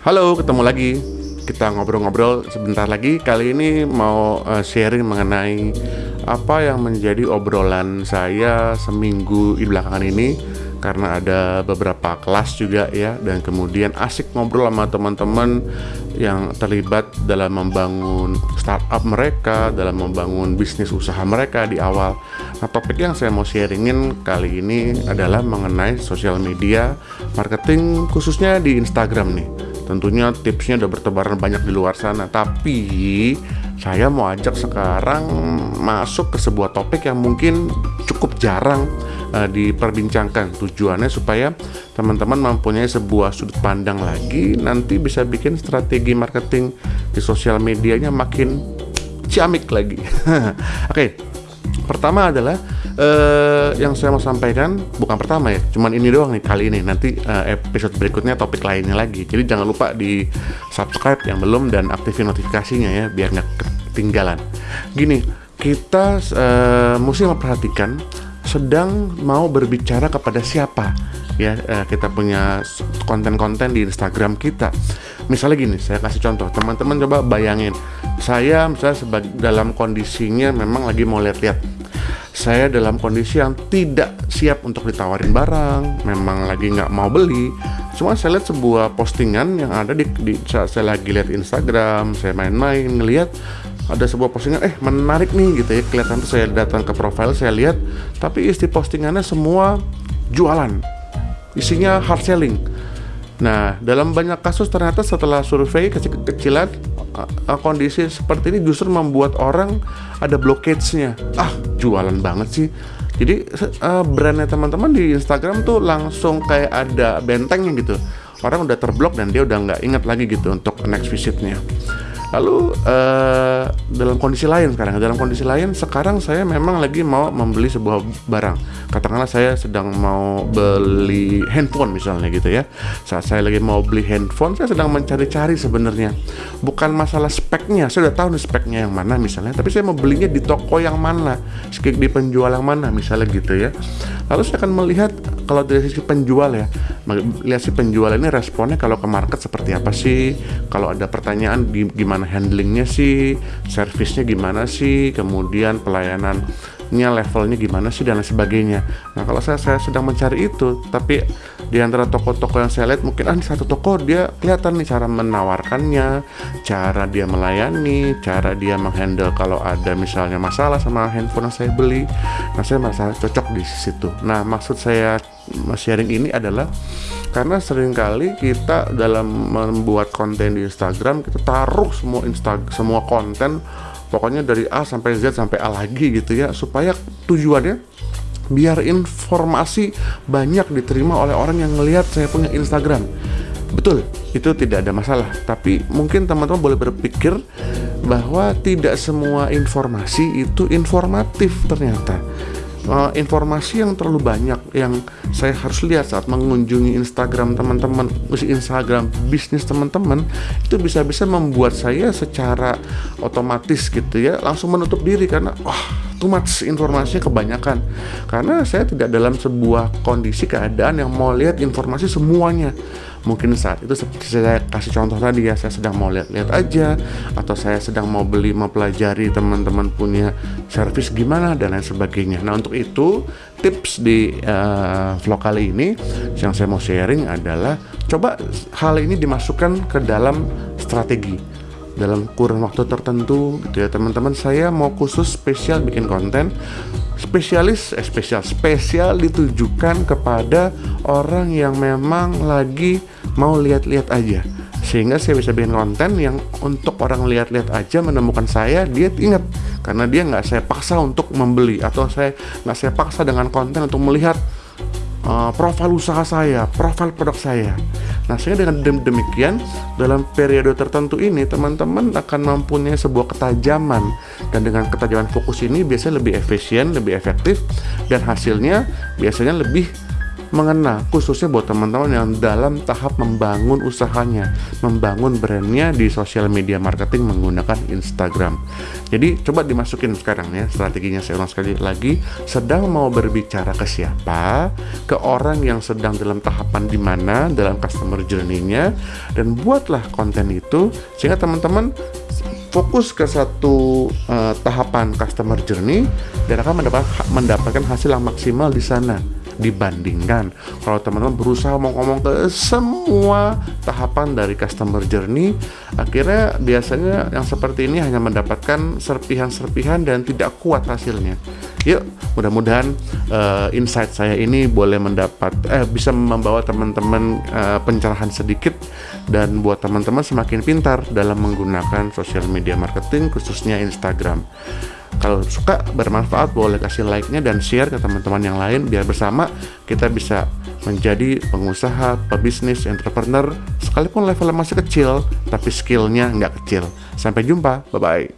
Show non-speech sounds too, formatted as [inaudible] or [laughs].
Halo, ketemu lagi. Kita ngobrol-ngobrol sebentar lagi. Kali ini mau uh, sharing mengenai apa yang menjadi obrolan saya seminggu di belakangan ini karena ada beberapa kelas juga ya dan kemudian asik ngobrol sama teman-teman yang terlibat dalam membangun startup mereka, dalam membangun bisnis usaha mereka di awal. Nah, topik yang saya mau sharingin kali ini adalah mengenai sosial media marketing khususnya di Instagram nih. Tentunya tipsnya udah bertebaran banyak di luar sana, tapi saya mau ajak sekarang masuk ke sebuah topik yang mungkin cukup jarang uh, diperbincangkan. Tujuannya supaya teman-teman mempunyai sebuah sudut pandang lagi, nanti bisa bikin strategi marketing di sosial medianya makin ciamik lagi. [laughs] Oke, okay. pertama adalah uh, yang saya mau sampaikan bukan pertama ya, cuman ini doang nih kali ini. Nanti uh, episode berikutnya topik lainnya lagi. Jadi jangan lupa di subscribe yang belum dan aktifin notifikasinya ya, biar nggak ketinggalan. Gini, kita uh, mesti memperhatikan sedang mau berbicara kepada siapa ya kita punya konten-konten di Instagram kita misalnya gini saya kasih contoh teman-teman coba bayangin saya misalnya dalam kondisinya memang lagi mau lihat-lihat saya dalam kondisi yang tidak siap untuk ditawarin barang memang lagi nggak mau beli. Cuma saya lihat sebuah postingan yang ada di, di saat saya lagi lihat Instagram saya main-main ngelihat ada sebuah postingan eh menarik nih gitu ya. Kelihatan tuh saya datang ke profile saya lihat tapi isi postingannya semua jualan. Isinya hard selling. Nah dalam banyak kasus ternyata setelah survei kecil-kecilan kondisi seperti ini justru membuat orang ada blockage-nya. Ah jualan banget sih. Jadi uh, brandnya teman-teman di Instagram tuh langsung kayak ada bentengnya gitu. Orang udah terblok dan dia udah nggak ingat lagi gitu untuk next visitnya Lalu uh, dalam kondisi lain sekarang, dalam kondisi lain sekarang saya memang lagi mau membeli sebuah barang. Katakanlah saya sedang mau beli handphone misalnya gitu ya. Saat saya lagi mau beli handphone, saya sedang mencari-cari sebenarnya. Bukan masalah speknya, saya sudah tahu speknya yang mana misalnya, tapi saya mau belinya di toko yang mana, di penjual yang mana misalnya gitu ya. Lalu saya akan melihat kalau dari sisi penjual ya, lihat si penjual ini responnya kalau ke market seperti apa sih, kalau ada pertanyaan gimana handlingnya sih, servisnya gimana sih, kemudian pelayanannya levelnya gimana sih dan lain sebagainya. Nah kalau saya saya sedang mencari itu, tapi di antara toko-toko yang saya lihat mungkin ah di satu toko dia kelihatan nih cara menawarkannya, cara dia melayani, cara dia menghandle kalau ada misalnya masalah sama handphone yang saya beli. Nah saya merasa cocok di situ. Nah maksud saya sharing ini adalah karena sering kali kita dalam membuat konten di Instagram kita taruh semua insta semua konten pokoknya dari A sampai Z sampai A lagi gitu ya supaya tujuannya biar informasi banyak diterima oleh orang yang ngelihat saya punya Instagram. Betul itu tidak ada masalah. Tapi mungkin teman-teman boleh berpikir bahwa tidak semua informasi itu informatif ternyata uh, informasi yang terlalu banyak yang saya harus lihat saat mengunjungi Instagram teman-teman, Instagram bisnis teman-teman itu bisa-bisa membuat saya secara otomatis gitu ya langsung menutup diri karena wah oh, too much informasinya kebanyakan. Karena saya tidak dalam sebuah kondisi keadaan yang mau lihat informasi semuanya. Mungkin saat itu seperti saya kasih contoh tadi ya saya sedang mau lihat-lihat aja atau saya sedang mau beli mempelajari teman-teman punya servis gimana dan lain sebagainya. Nah untuk itu tips di uh, vlog kali ini yang saya mau sharing adalah coba hal ini dimasukkan ke dalam strategi dalam kurun waktu tertentu gitu ya teman-teman. Saya mau khusus spesial bikin konten. Spesialis eh spesial spesial ditujukan kepada orang yang memang lagi mau lihat-lihat aja. Sehingga saya bisa bikin konten yang untuk orang lihat-lihat aja menemukan saya dia ingat. Karena dia nggak saya paksa untuk membeli atau saya nggak saya paksa dengan konten untuk melihat uh, profil usaha saya, profil produk saya. Nah, sehingga dengan demikian dalam periode tertentu ini teman-teman akan mempunyai sebuah ketajaman. Dan dengan ketajaman fokus ini biasanya lebih efisien, lebih efektif dan hasilnya biasanya lebih mengena khususnya buat teman-teman yang dalam tahap membangun usahanya membangun brandnya di sosial media marketing menggunakan Instagram. Jadi coba dimasukin sekarang ya strateginya saya ulang sekali lagi. Sedang mau berbicara ke siapa? Ke orang yang sedang dalam tahapan di mana dalam customer journey-nya. Dan buatlah konten itu sehingga teman-teman fokus ke satu uh, tahapan customer journey dan akan mendapat, mendapatkan hasil yang maksimal di sana dibandingkan. Kalau teman-teman berusaha ngomong-ngomong ke semua tahapan dari customer journey akhirnya biasanya yang seperti ini hanya mendapatkan serpihan-serpihan dan tidak kuat hasilnya. Yuk mudah-mudahan uh, insight saya ini boleh mendapat eh bisa membawa teman-teman uh, pencerahan sedikit dan buat teman-teman semakin pintar dalam menggunakan sosial media marketing khususnya Instagram kalau suka bermanfaat boleh kasih like-nya dan share ke teman-teman yang lain biar bersama kita bisa menjadi pengusaha, pebisnis, entrepreneur sekalipun levelnya masih kecil tapi skillnya nggak kecil. Sampai jumpa, bye-bye.